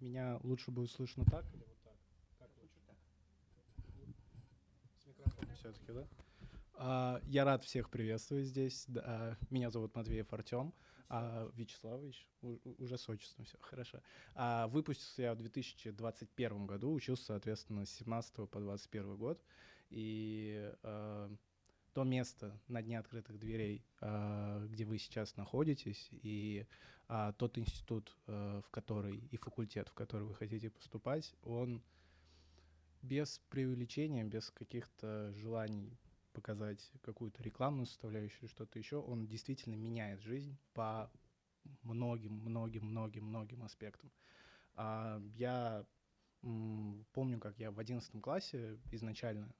Меня лучше будет слышно так или вот так? Как лучше? Так. С микрофоном все-таки, да? А, я рад всех приветствовать здесь. Да, меня зовут Матвеев Артем. А, Вячеславович, уже с отчеством все, хорошо. А, выпустился я в 2021 году, учился, соответственно, с 17 по 21 год. И а, то место на дне открытых дверей, а, где вы сейчас находитесь, и а, тот институт, а, в который, и факультет, в который вы хотите поступать, он без преувеличения, без каких-то желаний показать какую-то рекламную составляющую, что-то еще, он действительно меняет жизнь по многим, многим, многим, многим аспектам. Я помню, как я в одиннадцатом классе изначально,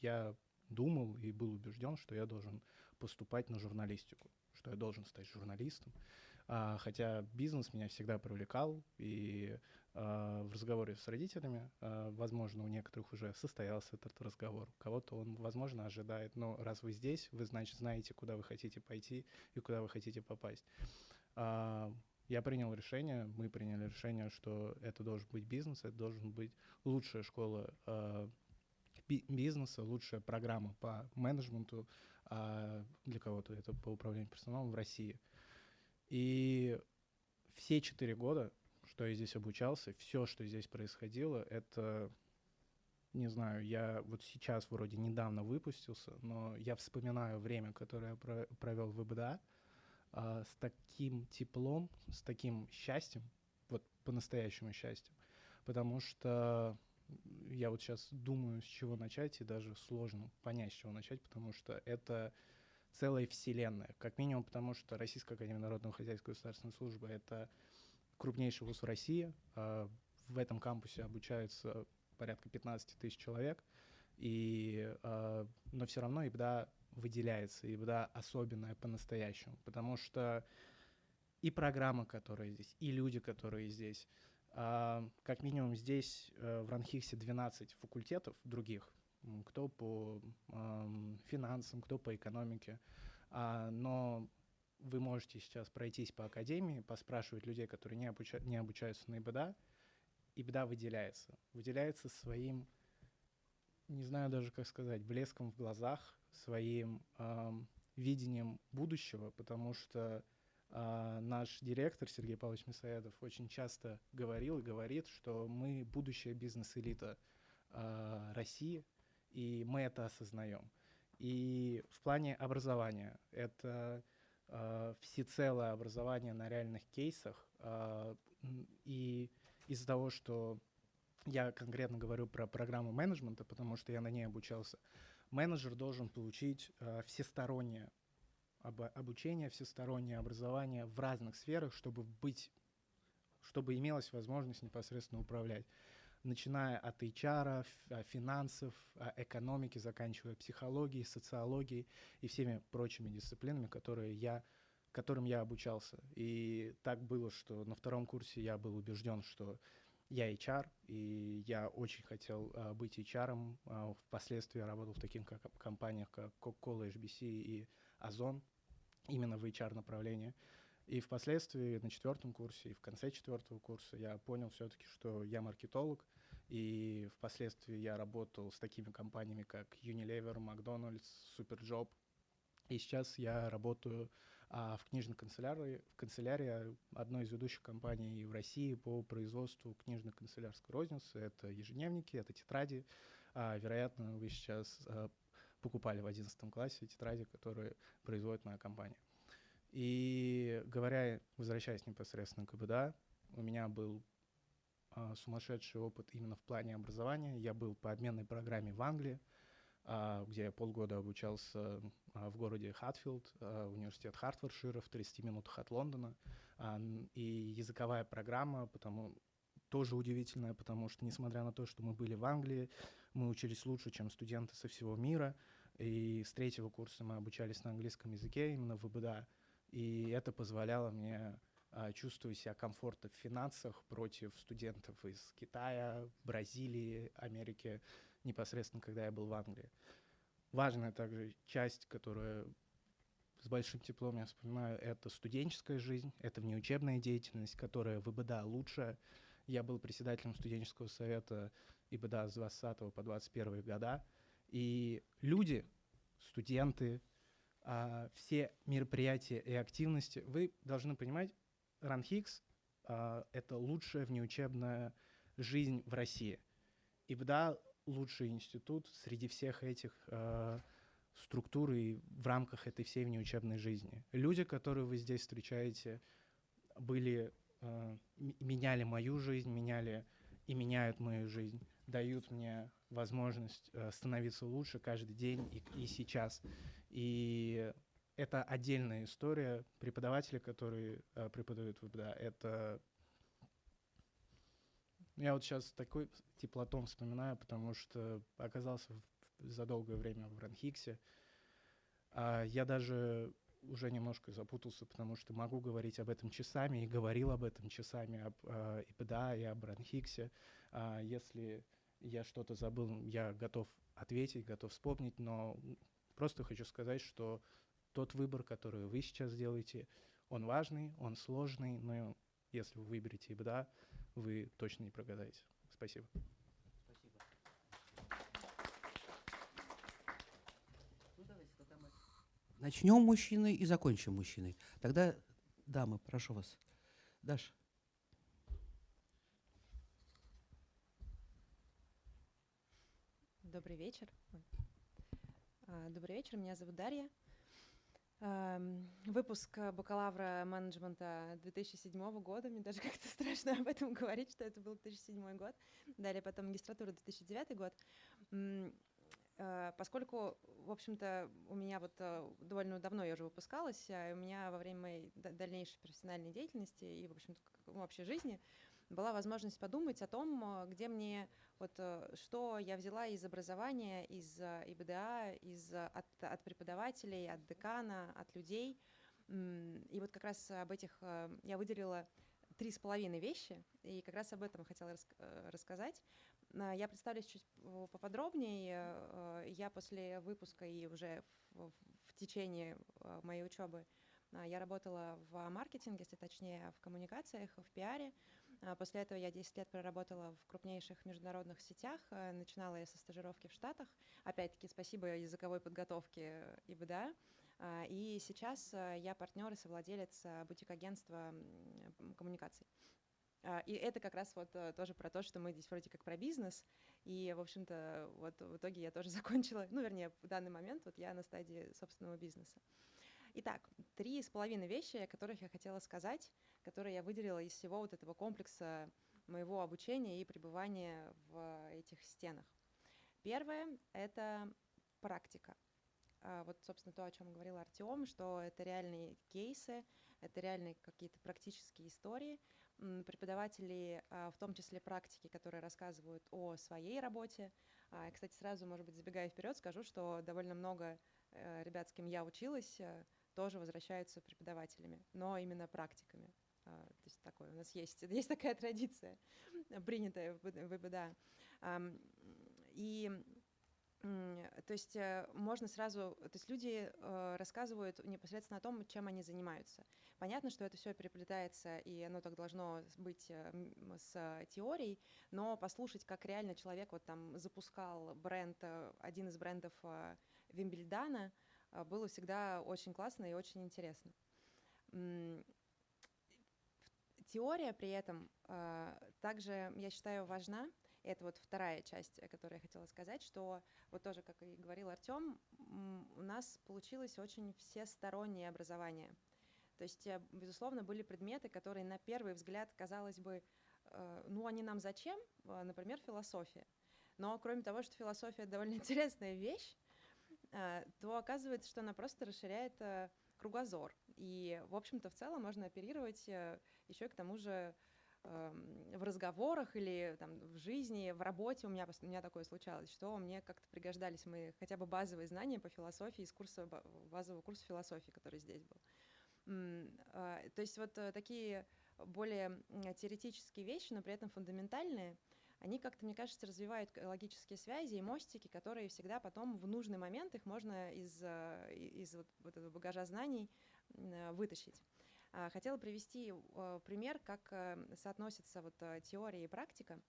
я думал и был убежден, что я должен поступать на журналистику, что я должен стать журналистом. А, хотя бизнес меня всегда привлекал, и а, в разговоре с родителями, а, возможно, у некоторых уже состоялся этот разговор, у кого-то он, возможно, ожидает, но раз вы здесь, вы, значит, знаете, куда вы хотите пойти и куда вы хотите попасть. А, я принял решение, мы приняли решение, что это должен быть бизнес, это должен быть лучшая школа а, бизнеса, лучшая программа по менеджменту, а для кого-то это по управлению персоналом в России. И все четыре года, что я здесь обучался, все, что здесь происходило, это, не знаю, я вот сейчас вроде недавно выпустился, но я вспоминаю время, которое я провел в ИБДА, а, с таким теплом, с таким счастьем, вот по-настоящему счастьем, потому что я вот сейчас думаю, с чего начать, и даже сложно понять, с чего начать, потому что это целая вселенная. Как минимум потому, что Российская Академия Народного Хозяйства и Государственной Службы — это крупнейший вуз в России. А в этом кампусе обучаются порядка 15 тысяч человек. И, а, но все равно ИБДА выделяется, ИБДА особенная по-настоящему, потому что и программа, которая здесь, и люди, которые здесь. А, как минимум здесь э, в Ранхиксе 12 факультетов других, кто по финансам, кто по экономике. А, но вы можете сейчас пройтись по академии, поспрашивать людей, которые не, обуча не обучаются на ИБДА. ИБДА выделяется. Выделяется своим, не знаю даже как сказать, блеском в глазах, своим эм, видением будущего, потому что э, наш директор Сергей Павлович Мясоедов очень часто говорил и говорит, что мы будущая бизнес-элита э, России – и мы это осознаем. И в плане образования это э, всецелое образование на реальных кейсах. Э, и из-за того, что я конкретно говорю про программу менеджмента, потому что я на ней обучался, менеджер должен получить э, всестороннее об, обучение, всестороннее образование в разных сферах, чтобы быть, чтобы имелась возможность непосредственно управлять начиная от HR, а, финансов, а, экономики, заканчивая психологией, социологией и всеми прочими дисциплинами, которые я, которым я обучался. И так было, что на втором курсе я был убежден, что я HR, и я очень хотел uh, быть HR. Uh, впоследствии я работал в таких как, компаниях, как Coca-Cola, HBC и Озон, именно в HR-направлении. И впоследствии на четвертом курсе и в конце четвертого курса я понял все-таки, что я маркетолог, и впоследствии я работал с такими компаниями, как Unilever, McDonald's, Superjob. И сейчас я работаю а, в книжной канцелярии, в канцелярии одной из ведущих компаний в России по производству книжной канцелярской розницы. Это ежедневники, это тетради. А, вероятно, вы сейчас а, покупали в 11 классе тетради, которые производит моя компания. И говоря, возвращаясь непосредственно к КБДА, у меня был а, сумасшедший опыт именно в плане образования. Я был по обменной программе в Англии, а, где я полгода обучался а, в городе Хатфилд, а, университет Хартфордшира в 30 минутах от Лондона. А, и языковая программа, потому тоже удивительная, потому что, несмотря на то, что мы были в Англии, мы учились лучше, чем студенты со всего мира. И с третьего курса мы обучались на английском языке, именно в ИБДА. И это позволяло мне а, чувствовать себя комфортно в финансах против студентов из Китая, Бразилии, Америки, непосредственно, когда я был в Англии. Важная также часть, которая с большим теплом я вспоминаю, это студенческая жизнь, это внеучебная деятельность, которая в ИБДА лучшая. Я был председателем студенческого совета ИБДА с 20 по 21 года. И люди, студенты, а, все мероприятия и активности, вы должны понимать, РАНХИКС это лучшая внеучебная жизнь в России. ИБДА — лучший институт среди всех этих а, структур и в рамках этой всей внеучебной жизни. Люди, которые вы здесь встречаете, были, меняли мою жизнь, меняли и меняют мою жизнь, дают мне возможность становиться лучше каждый день и, и сейчас. И это отдельная история. Преподаватели, которые э, преподают в ВБДА, это... Я вот сейчас такой теплотом вспоминаю, потому что оказался в, за долгое время в Ранхиксе. А я даже уже немножко запутался, потому что могу говорить об этом часами, и говорил об этом часами, об э, ИПДА и об Ранхиксе. А если я что-то забыл, я готов ответить, готов вспомнить, но Просто хочу сказать, что тот выбор, который вы сейчас делаете, он важный, он сложный, но если вы выберете ИБДА, вы точно не прогадаете. Спасибо. Ну, Начнем мужчиной и закончим мужчиной. Тогда, дамы, прошу вас. Даша. Добрый вечер. А, добрый вечер, меня зовут Дарья. Выпуск бакалавра менеджмента 2007 года. Мне даже как-то страшно об этом говорить, что это был 2007 год. Далее потом магистратура 2009 год. Э, поскольку, в общем-то, у меня вот э, довольно давно я уже выпускалась, а у меня во время моей дальнейшей профессиональной деятельности и, в общем-то, вообще жизни была возможность подумать о том, э, где мне вот что я взяла из образования, из ИБДА, из, от, от преподавателей, от декана, от людей. И вот как раз об этих я выделила три с половиной вещи, и как раз об этом хотела рас рассказать. Я представлюсь чуть поподробнее. Я после выпуска и уже в, течение моей учебы я работала в маркетинге, если точнее в коммуникациях, в пиаре. После этого я 10 лет проработала в крупнейших международных сетях. Э, начинала я со стажировки в Штатах. Опять-таки спасибо языковой подготовке ИБДА. И сейчас э, я партнер и совладелец э, бутик-агентства коммуникаций. А, и это как раз вот тоже про то, что мы здесь вроде как про бизнес. И, в общем-то, вот в итоге я тоже закончила, ну, вернее, в данный момент вот я на стадии собственного бизнеса. Итак, три с половиной вещи, о которых я хотела сказать, которые я выделила из всего вот этого комплекса моего обучения и пребывания в этих стенах. Первое — это практика. А, вот, собственно, то, о чем говорил Артем, что это реальные кейсы, это реальные какие-то практические истории. Преподаватели, а, в том числе практики, которые рассказывают о своей работе. А, кстати, сразу, может быть, забегая вперед, скажу, что довольно много э, ребят, с кем я училась, э, тоже возвращаются преподавателями, но именно практиками. А, то есть такое у нас есть, есть такая традиция, принятая в ВБДА. И то есть э, можно сразу, то есть люди э, рассказывают непосредственно о том, чем они занимаются. Понятно, что это все переплетается, и оно так должно быть э, с теорией, но послушать, как реально человек вот там запускал бренд, один из брендов Вимбельдана, было всегда очень классно и очень интересно. Теория при этом также, я считаю, важна. Это вот вторая часть, о которой я хотела сказать, что вот тоже, как и говорил Артем, у нас получилось очень всестороннее образование. То есть, э, безусловно, были предметы, которые на первый взгляд, казалось бы, э, ну, они нам зачем? А, например, философия. Но кроме того, что философия довольно интересная вещь, то оказывается, что она просто расширяет э, кругозор. И, в общем-то, в целом можно оперировать э, еще и к тому же в разговорах или там, в жизни, в работе у меня, у меня такое случалось, что мне как-то пригождались мои хотя бы базовые знания по философии из курса, базового курса философии, который здесь был. А, то есть вот э, такие более теоретические вещи, но при этом фундаментальные – они как-то, мне кажется, развивают логические связи и мостики, которые всегда потом в нужный момент их можно из, э, из вот, вот этого багажа знаний вытащить. А, Хотела привести э, пример, как э, соотносится вот э, теория и практика.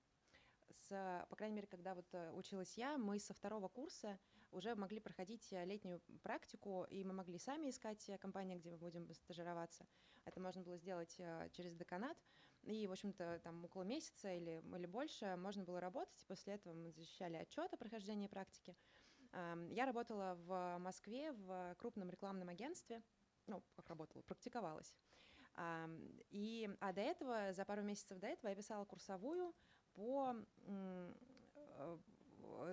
С, по крайней мере, когда вот училась я, мы со второго курса уже могли проходить летнюю практику, и мы могли сами искать компании, где мы будем стажироваться. Это можно было сделать через деканат, и, в общем-то, там около месяца или, или больше можно было работать. После этого мы защищали отчет о прохождении практики. Я работала в Москве в крупном рекламном агентстве, ну, как работала, практиковалась. И, а до этого, за пару месяцев до этого я писала курсовую по э,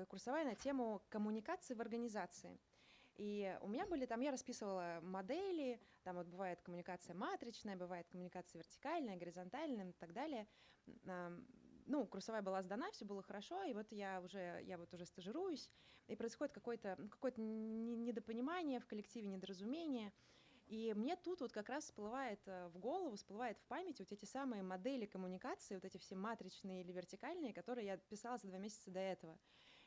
курсовая на тему коммуникации в организации. И у меня были там, я расписывала модели, там вот бывает коммуникация матричная, бывает коммуникация вертикальная, горизонтальная и так далее. Ну, курсовая была сдана, все было хорошо, и вот я уже, я вот уже стажируюсь, и происходит какое-то ну, какое-то не- недопонимание в коллективе, недоразумение. И мне тут вот как раз всплывает э, в голову, всплывает в память вот эти самые модели коммуникации, вот эти все матричные или вертикальные, которые я писала за два месяца до этого.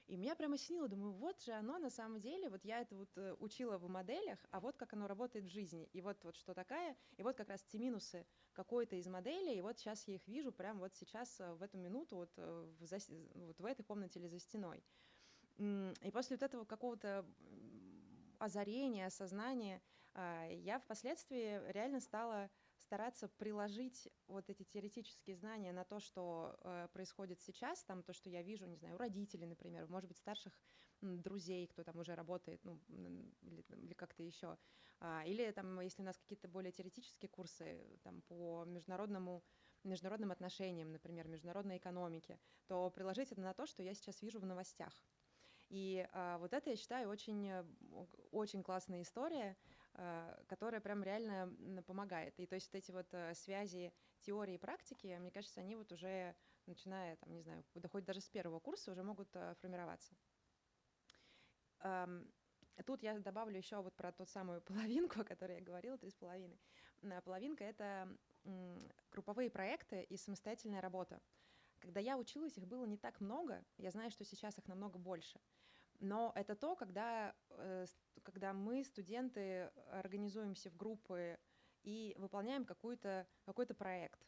И меня прямо осенило, думаю, вот же оно на самом деле, вот я это вот э, учила в моделях, а вот как оно работает в жизни. И вот, вот что такая, и вот как раз те минусы какой-то из моделей, и вот сейчас я их вижу прямо вот сейчас, э, в эту минуту, вот в, зас- вот в этой комнате или за стеной. И после вот этого какого-то озарения, осознания, я впоследствии реально стала стараться приложить вот эти теоретические знания на то, что э, происходит сейчас, там то, что я вижу, не знаю, у родителей, например, может быть, старших друзей, кто там уже работает, ну, или, или как-то еще. А, или там, если у нас какие-то более теоретические курсы там, по международному международным отношениям, например, международной экономике, то приложить это на то, что я сейчас вижу в новостях. И а, вот это, я считаю, очень, э, очень классная история, а, которая прям реально помогает. И то есть вот эти вот э, связи теории и практики, мне кажется, они вот уже, начиная, там, не знаю, доходят даже с первого курса, уже могут э, формироваться. Тут я добавлю еще вот про ту самую половинку, о которой я говорила, три с половиной. Половинка — это групповые проекты и самостоятельная работа. Когда я училась, их было не так много. Я знаю, что сейчас их намного больше. Но это то, когда, э, когда мы, студенты, организуемся в группы и выполняем какой-то какой проект.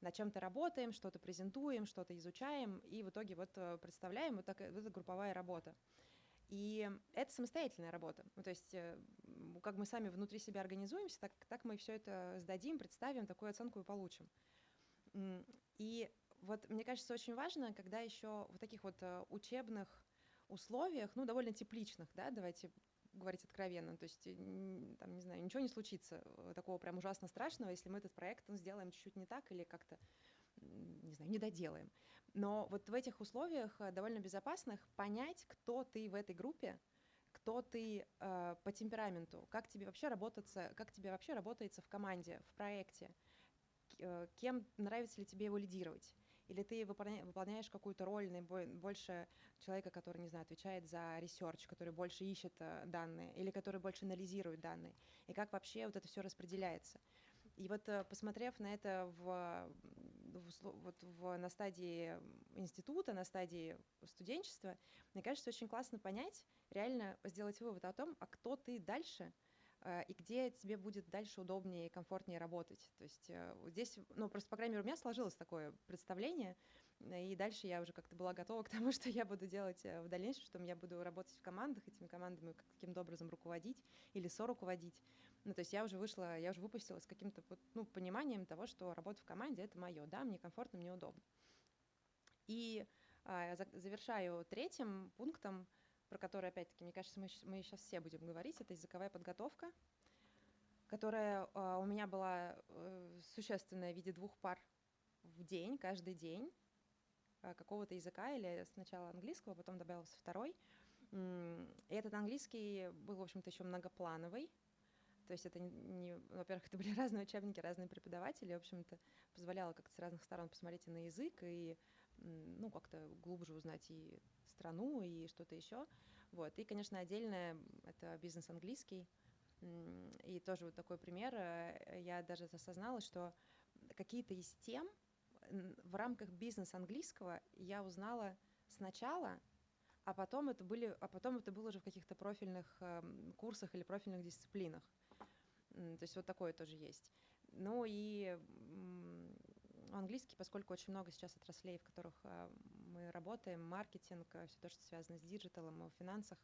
На чем-то работаем, что-то презентуем, что-то изучаем, и в итоге вот э, представляем, вот, так, вот это групповая работа. И это самостоятельная работа. Ну, то есть, э, как мы сами внутри себя организуемся, так, так мы все это сдадим, представим, такую оценку и получим. И вот мне кажется, очень важно, когда еще в таких вот учебных условиях, ну, довольно тепличных, да, давайте говорить откровенно, то есть, э, там, не знаю, ничего не случится э, такого прям ужасно страшного, если мы этот проект ну, сделаем чуть-чуть не так или как-то, не знаю, не доделаем. Но вот в этих условиях э, довольно безопасных понять, кто ты в этой группе, кто ты э, по темпераменту, как тебе вообще работаться, как тебе вообще работается в команде, в проекте, кем нравится ли тебе его лидировать. Или ты выполня- выполняешь какую-то роль больше человека, который, не знаю, отвечает за research, который больше ищет э, данные, или который больше анализирует данные, и как вообще вот это все распределяется. И вот э, посмотрев на это в, в вот в, на стадии института, на стадии студенчества, мне кажется, очень классно понять, реально сделать вывод о том, а кто ты дальше, и где тебе будет дальше удобнее и комфортнее работать. То есть э, здесь, ну, просто, по крайней мере, у меня сложилось такое представление, э, и дальше я уже как-то была готова к тому, что я буду делать э, в дальнейшем, что я буду работать в командах, этими командами как- каким-то образом руководить или соруководить. Ну, то есть я уже вышла, я уже выпустила с каким-то ну, пониманием того, что работа в команде — это мое, да, мне комфортно, мне удобно. И а, за- завершаю третьим пунктом, про который, опять-таки, мне кажется, мы, мы сейчас все будем говорить, это языковая подготовка, которая а, у меня была э, существенная в виде двух пар в день, каждый день, а, какого-то языка, или сначала английского, потом добавился второй. И этот английский был, в общем-то, еще многоплановый, то есть это не, не- во-первых, это были разные учебники, разные преподаватели, в общем-то, позволяло как-то с разных сторон посмотреть и на язык, и ну, как-то глубже узнать и страну, и что-то еще. Вот. И, конечно, отдельное — это бизнес английский. И тоже вот такой пример. э, Я даже осознала, что какие-то из тем в рамках бизнес английского я узнала сначала, а потом это, были, а потом это было уже в каких-то профильных эм, курсах или профильных дисциплинах. То есть вот такое тоже есть. Ну и английский, поскольку очень много сейчас отраслей, в которых а, мы работаем, маркетинг, все то, что связано с digital ом, в финансах,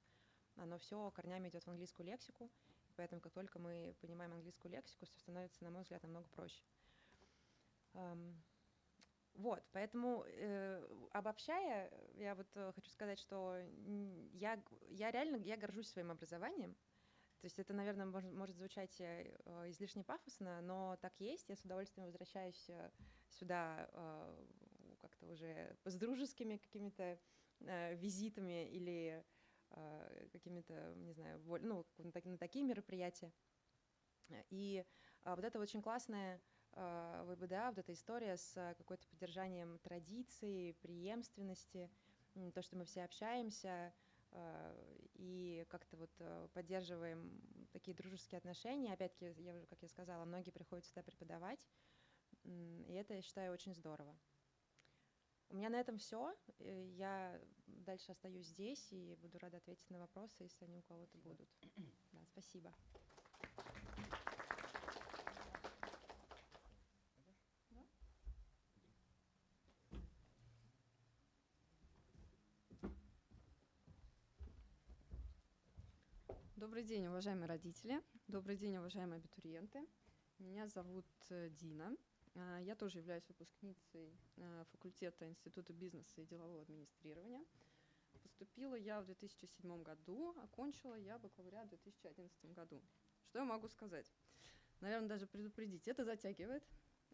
оно все корнями идет в английскую лексику. Поэтому как только мы понимаем английскую лексику, все становится, на мой взгляд, намного проще. Вот, поэтому э, обобщая, я вот э, хочу сказать, что я, я реально я горжусь своим образованием. То есть это, наверное, может, может звучать э, излишне пафосно, но так есть. Я с удовольствием возвращаюсь э, сюда э, как-то уже с дружескими какими-то э, визитами или э, какими-то, не знаю, ну, на такие мероприятия. И э, вот это очень классная а, ВБДА, вот эта история с а, какой-то поддержанием традиций, преемственности, то, что мы все общаемся а, и как-то вот поддерживаем такие дружеские отношения. Опять-таки, я как я сказала, многие приходят сюда преподавать, и это, я считаю, очень здорово. У меня на этом все. Э, я дальше остаюсь здесь и буду рада ответить на вопросы, если они у кого-то будут. Да, спасибо. Добрый день, уважаемые родители. Добрый день, уважаемые абитуриенты. Меня зовут э, Дина. А, я тоже являюсь выпускницей э, факультета Института бизнеса и делового администрирования. Поступила я в 2007 году, окончила я бакалавриат в 2011 году. Что я могу сказать? Наверное, даже предупредить. Это затягивает.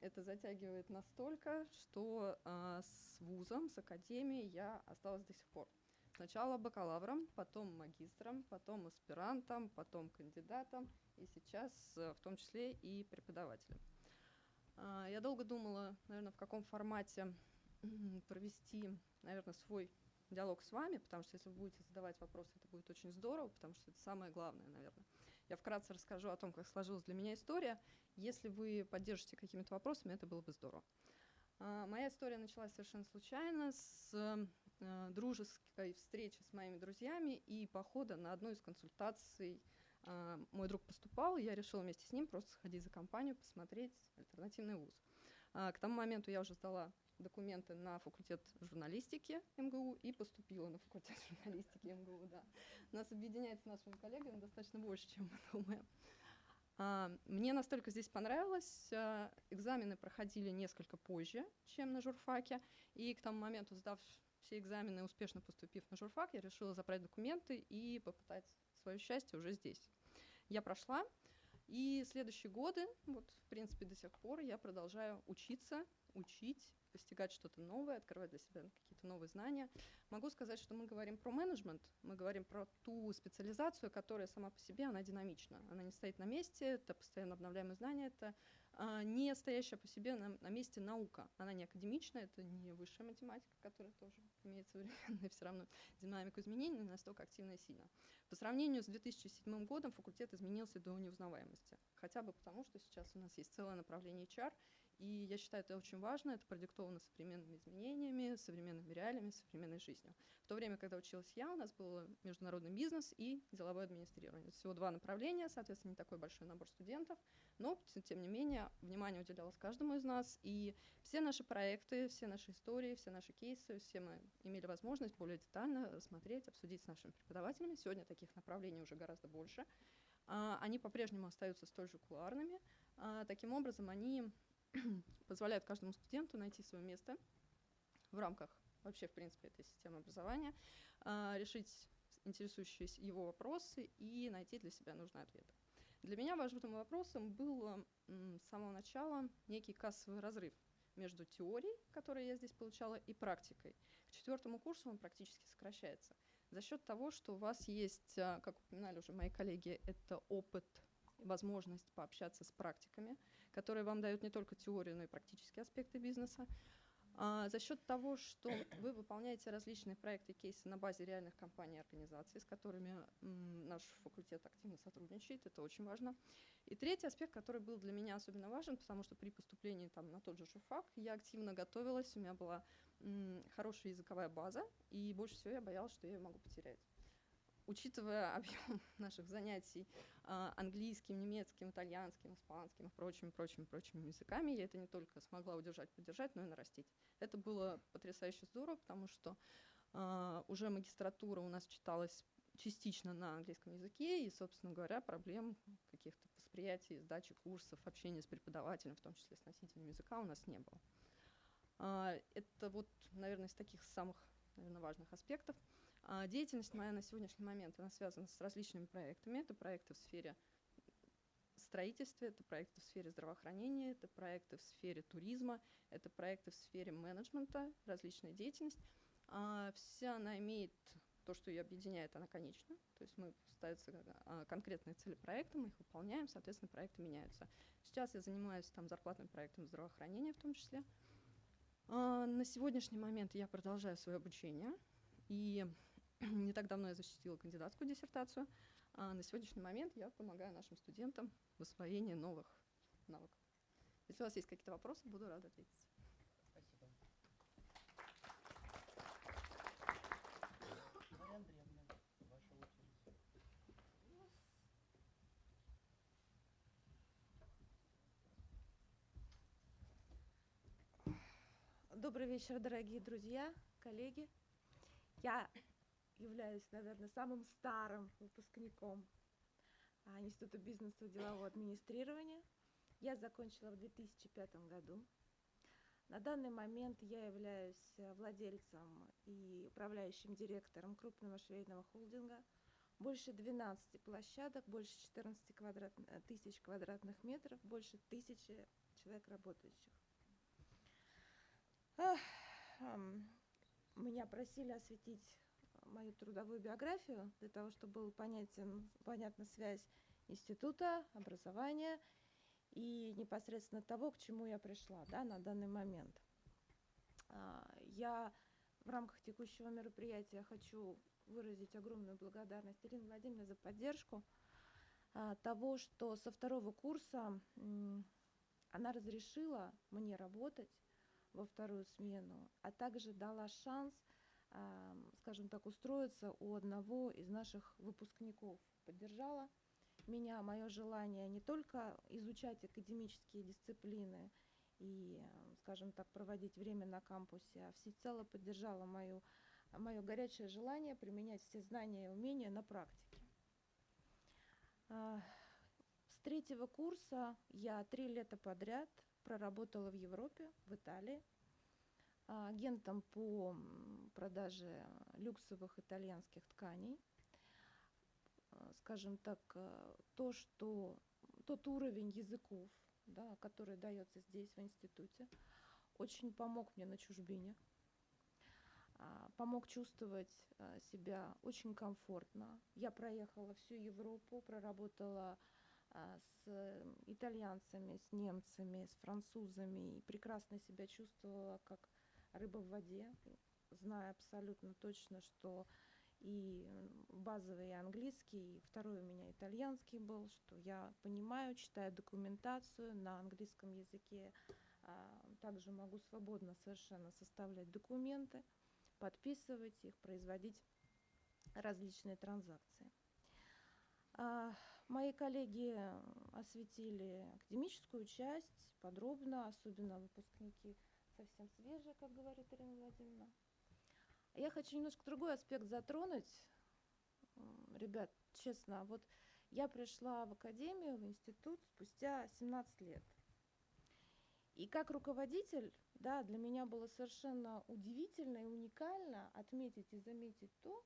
Это затягивает настолько, что э, с вузом, с академией я осталась до сих пор. Сначала бакалавром, потом магистром, потом аспирантом, потом кандидатом и сейчас в том числе и преподавателем. А, я долго думала, наверное, в каком формате провести, наверное, свой диалог с вами, потому что если вы будете задавать вопросы, это будет очень здорово, потому что это самое главное, наверное. Я вкратце расскажу о том, как сложилась для меня история. Если вы поддержите какими-то вопросами, это было бы здорово. А, моя история началась совершенно случайно с Э, дружеской встречи с моими друзьями и похода на одну из консультаций. Э, мой друг поступал, я решила вместе с ним просто сходить за компанию, посмотреть альтернативный вуз. Э, к тому моменту я уже сдала документы на факультет журналистики МГУ и поступила на факультет журналистики МГУ, да. Нас объединяет с нашими коллегами достаточно больше, чем мы думаем. Мне настолько здесь понравилось, экзамены проходили несколько позже, чем на журфаке, и к тому моменту, сдав все экзамены, успешно поступив на журфак, я решила забрать документы и попытать свое счастье уже здесь. Я прошла, и следующие годы, вот в принципе до сих пор, я продолжаю учиться, учить, постигать что-то новое, открывать для себя какие-то новые знания. Могу сказать, что мы говорим про менеджмент, мы говорим про ту специализацию, которая сама по себе, она динамична. Она не стоит на месте, это постоянно обновляемые знания, это а, не стоящая по себе на, на месте наука. Она не академичная, это не высшая математика, которая тоже имеет современную все равно динамику изменений, но настолько активная и сильно. По сравнению с 2007 годом факультет изменился до неузнаваемости. Хотя бы потому, что сейчас у нас есть целое направление HR, и я считаю, это очень важно, это продиктовано современными изменениями, современными реалиями, современной жизнью. В то время, когда училась я, у нас был международный бизнес и деловое администрирование. Всего два направления, соответственно, не такой большой набор студентов, но, тем не менее, внимание уделялось каждому из нас, и все наши проекты, все наши истории, все наши кейсы, все мы имели возможность более детально рассмотреть, обсудить с нашими преподавателями. Сегодня таких направлений уже гораздо больше. А, они по-прежнему остаются столь же кулуарными. А, таким образом, они позволяет каждому студенту найти свое место в рамках вообще, в принципе, этой системы образования, а, решить интересующие его вопросы и найти для себя нужные ответы. Для меня важным вопросом был с самого начала некий кассовый разрыв между теорией, которую я здесь получала, и практикой. К четвертому курсу он практически сокращается. За счет того, что у вас есть, а, как упоминали уже мои коллеги, это опыт, возможность пообщаться с практиками, которые вам дают не только теорию, но и практические аспекты бизнеса. А, за счет того, что вы выполняете различные проекты, кейсы на базе реальных компаний и организаций, с которыми наш факультет активно сотрудничает, это очень важно. И третий аспект, который был для меня особенно важен, потому что при поступлении там, на тот же журфак я активно готовилась, у меня была хорошая языковая база, и больше всего я боялась, что я ее могу потерять. Учитывая объем наших занятий а, английским, немецким, итальянским, испанским и прочими, прочими, прочими языками, я это не только смогла удержать, поддержать, но и нарастить. Это было потрясающе здорово, потому что а, уже магистратура у нас читалась частично на английском языке, и, собственно говоря, проблем каких-то восприятий, сдачи курсов, общения с преподавателем, в том числе с носителем языка, у нас не было. А, это вот, наверное, из таких самых наверное, важных аспектов. А, деятельность моя на сегодняшний момент, она связана с различными проектами. Это проекты в сфере строительства, это проекты в сфере здравоохранения, это проекты в сфере туризма, это проекты в сфере менеджмента, различная деятельность. А, вся она имеет то, что ее объединяет, она конечна. То есть мы ставятся а, конкретные цели проекта, мы их выполняем, соответственно, проекты меняются. Сейчас я занимаюсь там зарплатным проектом здравоохранения в том числе. На сегодняшний момент я продолжаю свое обучение. И не так давно я защитила кандидатскую диссертацию. А на сегодняшний момент я помогаю нашим студентам в освоении новых навыков. Если у вас есть какие-то вопросы, буду рада ответить. Спасибо. Мария Андреевна, ваша очередь. Добрый вечер, дорогие друзья, коллеги. Я являюсь, наверное, самым старым выпускником а, Института бизнеса и делового администрирования. Я закончила в 2005 году. На данный момент я являюсь э, владельцем и управляющим директором крупного швейного холдинга. Больше 12 площадок, больше 14 квадрат, э, тысяч квадратных метров, больше тысячи человек работающих. Меня просили осветить мою трудовую биографию для того, чтобы был понятен, понятна связь института, образования и непосредственно того, к чему я пришла да, на данный момент. А, я в рамках текущего мероприятия хочу выразить огромную благодарность Ирине Владимировне за поддержку а, того, что со второго курса она разрешила мне работать во вторую смену, а также дала шанс, скажем так, устроиться у одного из наших выпускников. Поддержала меня, мое желание не только изучать академические дисциплины и, скажем так, проводить время на кампусе, а всецело поддержала мою, мое горячее желание применять все знания и умения на практике. А, с третьего курса я три лета подряд проработала в Европе, в Италии, агентом по продаже люксовых итальянских тканей. А, скажем так, а, то, что тот уровень языков, да, который дается здесь, в институте, очень помог мне на чужбине, помог чувствовать себя очень комфортно. Я проехала всю Европу, проработала а, с итальянцами, с немцами, с французами и прекрасно себя чувствовала как рыба в воде, зная абсолютно точно, что и базовый английский, и второй у меня итальянский был, что я понимаю, читаю документацию на английском языке, а, также могу свободно совершенно составлять документы, подписывать их, производить различные транзакции. А, Мои коллеги осветили академическую часть подробно, особенно выпускники совсем свежие, как говорит Ирина Владимировна. Я хочу немножко другой аспект затронуть. Ребят, честно, вот я пришла в академию, в институт спустя 17 лет. И как руководитель, да, для меня было совершенно удивительно и уникально отметить и заметить то,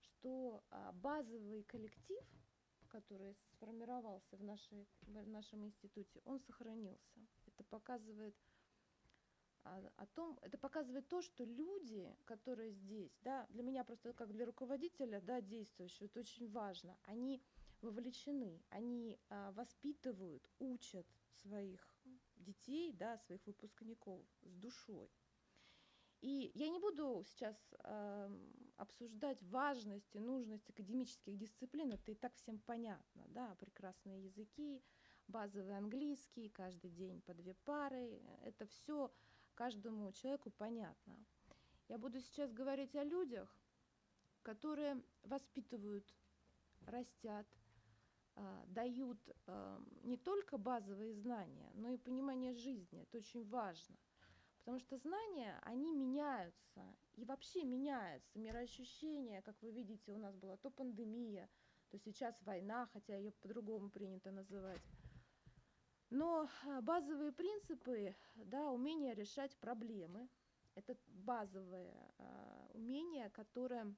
что а, базовый коллектив – который сформировался в, нашей, в нашем институте, он сохранился. Это показывает о, о том, это показывает то, что люди, которые здесь, да, для меня просто как для руководителя, да, действующего, это очень важно, они вовлечены, они а, воспитывают, учат своих детей, да, своих выпускников с душой. И я не буду сейчас э, обсуждать важность и нужность академических дисциплин, это и так всем понятно, да, прекрасные языки, базовый английский, каждый день по две пары, это все каждому человеку понятно. Я буду сейчас говорить о людях, которые воспитывают, растят, а, дают а, не только базовые знания, но и понимание жизни. Это очень важно. Потому что знания, они меняются. И вообще меняется мироощущение, как вы видите, у нас была то пандемия, то сейчас война, хотя ее по-другому принято называть. Но а, базовые принципы, да, умение решать проблемы, это базовые э, умения, которые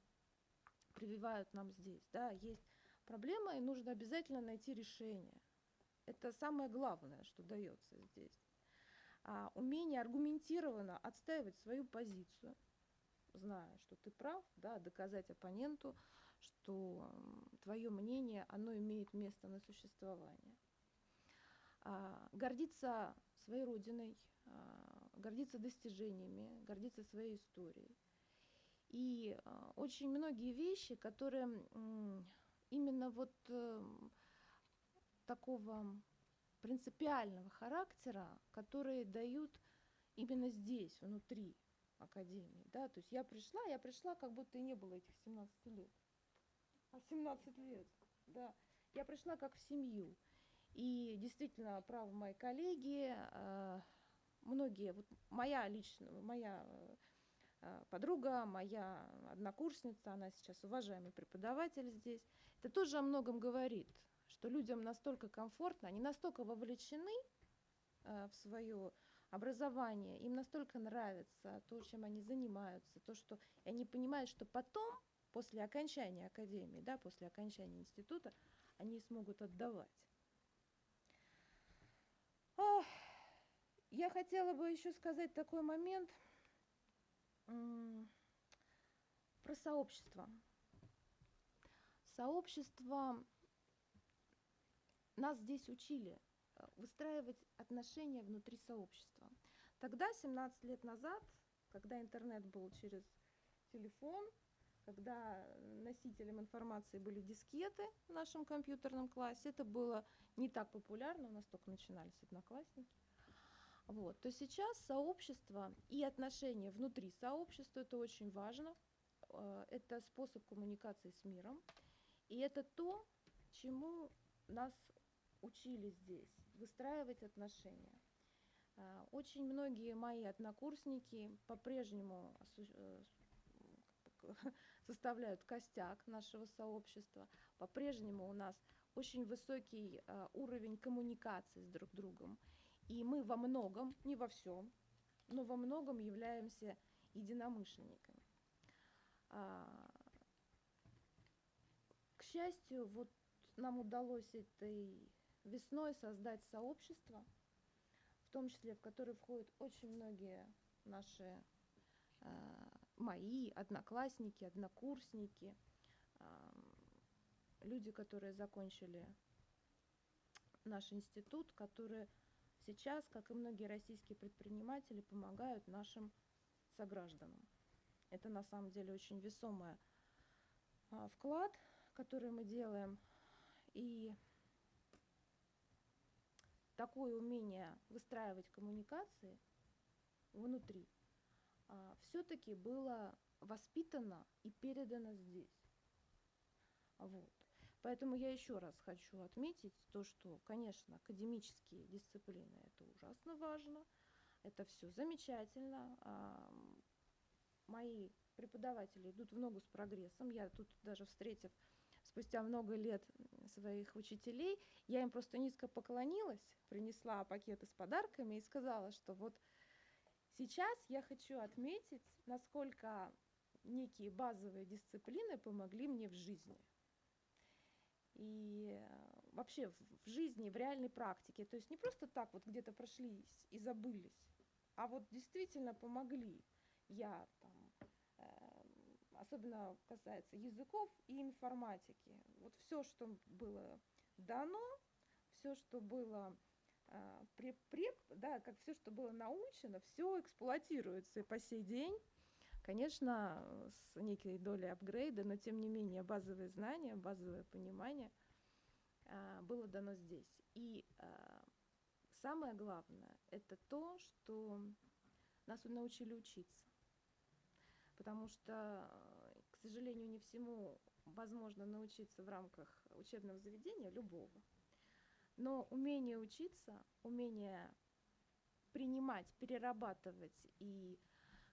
прививают нам здесь. Да, есть проблема, и нужно обязательно найти решение. Это самое главное, что дается здесь. А, умение аргументированно отстаивать свою позицию, зная, что ты прав, да, доказать оппоненту, что твое мнение, оно имеет место на существование. А, гордиться своей родиной, а, гордиться достижениями, гордиться своей историей. И а, очень многие вещи, которые именно вот эм, такого принципиального характера, которые дают именно здесь, внутри академии. Да? То есть я пришла, я пришла, как будто и не было этих 17 лет. А 17 лет, да. Я пришла как в семью. И действительно, правы мои коллеги, э, многие, вот моя личная, моя э, подруга, моя однокурсница, она сейчас уважаемый преподаватель здесь, это тоже о многом говорит, что людям настолько комфортно, они настолько вовлечены э, в свое образование, им настолько нравится то, чем они занимаются, то, что и они понимают, что потом, после окончания академии, да, после окончания института, они смогут отдавать. Ох, я хотела бы еще сказать такой момент про сообщество. Сообщество нас здесь учили э, выстраивать отношения внутри сообщества. Тогда, 17 лет назад, когда интернет был через телефон, когда носителем информации были дискеты в нашем компьютерном классе, это было не так популярно, у нас только начинались одноклассники. Вот. То сейчас сообщество и отношения внутри сообщества – это очень важно. Э, это способ коммуникации с миром. И это то, чему нас учили здесь, выстраивать отношения. Э, очень многие мои однокурсники по-прежнему э, составляют костяк нашего сообщества. По-прежнему у нас очень высокий уровень коммуникации с друг другом. И мы во многом, не во всем, но во многом являемся единомышленниками. А, к счастью, вот нам удалось этой весной создать сообщество, в том числе в которое входят очень многие наши а, мои одноклассники, однокурсники, люди, которые закончили наш институт, которые сейчас, как и многие российские предприниматели, помогают нашим согражданам. Это на самом деле очень весомый а, вклад, который мы делаем. И такое умение выстраивать коммуникации внутри все-таки было воспитано и передано здесь. Вот. Поэтому я еще раз хочу отметить то, что, конечно, академические дисциплины – это ужасно важно, это все замечательно. А, мои преподаватели идут в ногу с прогрессом. Я тут даже встретив спустя много лет своих учителей, я им просто низко поклонилась, принесла пакеты с подарками и сказала, что вот сейчас я хочу отметить, насколько некие базовые дисциплины помогли мне в жизни и э, вообще в жизни, в реальной практике. То есть не просто так вот где-то прошлись и забылись, а вот действительно помогли. Я там, э, особенно касается языков и информатики. Вот все, что было дано, все, что было э, преп, да, как все, что было научено, все эксплуатируется и по сей день конечно, с некой долей апгрейда, но тем не менее базовые знания, базовое понимание а, было дано здесь. И а, самое главное – это то, что нас научили учиться. Потому что, к сожалению, не всему возможно научиться в рамках учебного заведения любого. Но умение учиться, умение принимать, перерабатывать и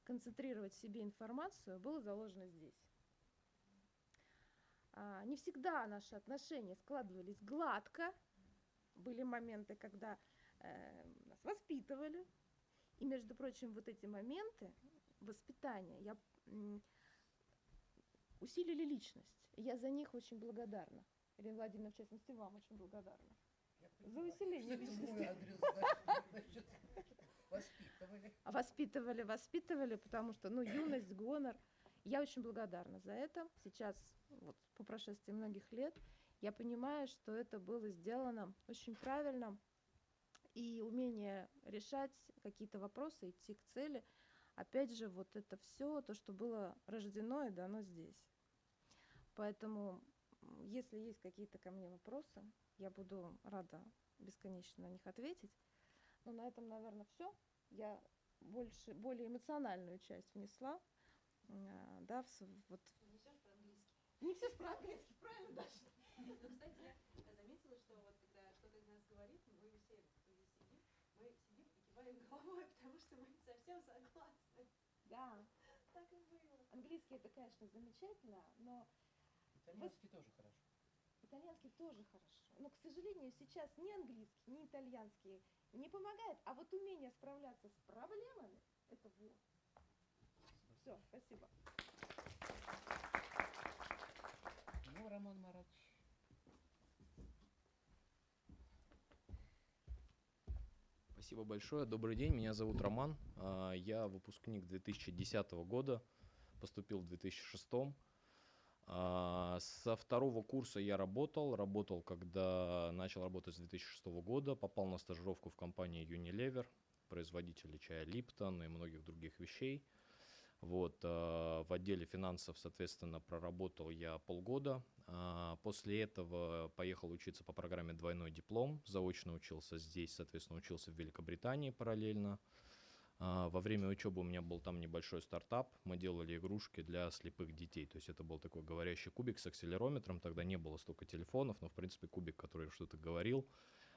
концентрировать в себе информацию было заложено здесь. А, не всегда наши отношения складывались гладко. Были моменты, когда э, нас воспитывали. И, между прочим, вот эти моменты воспитания я, усилили личность. Я за них очень благодарна. Ирина Владимировна, в частности, вам очень благодарна. За усиление личности. Воспитывали. Воспитывали, воспитывали, потому что, ну, юность, гонор. Я очень благодарна за это. Сейчас, вот по прошествии многих лет, я понимаю, что это было сделано очень правильно. И умение решать какие-то вопросы, идти к цели, опять же, вот это все, то, что было рождено и дано здесь. Поэтому, если есть какие-то ко мне вопросы, я буду рада бесконечно на них ответить. Но на этом, наверное, все. Я больше, более эмоциональную часть внесла. а, Да, в вот. Не все по-английски, правильно, Даша? Ну, кстати, я заметила, что вот когда кто-то из нас говорит, мы все, сидим, мы сидим и киваем головой, потому что мы совсем согласны. Да. Так и было. Английский это, конечно, замечательно, но Итальянский тоже хорошо. Итальянский тоже хорошо. Но, к сожалению, сейчас ни английский, ни итальянский не помогает, а вот умение справляться с проблемами – это вот. Все, спасибо. Ну, Роман Маратович. Спасибо большое. Добрый день, меня зовут Роман. А, Я выпускник 2010 года, поступил в 2006. А, Со второго курса я работал, работал, когда начал работать с 2006 года, попал на стажировку в компанию Unilever, производителя чая Липтон и многих других вещей. Вот, а, в отделе финансов, соответственно, проработал я полгода. А, После этого поехал учиться по программе «Двойной диплом». Заочно учился здесь, соответственно, учился в Великобритании параллельно. А, Во время учебы у меня был там небольшой стартап. Мы делали игрушки для слепых детей. То есть это был такой говорящий кубик с акселерометром. Тогда не было столько телефонов, но, в принципе, кубик, который что-то говорил,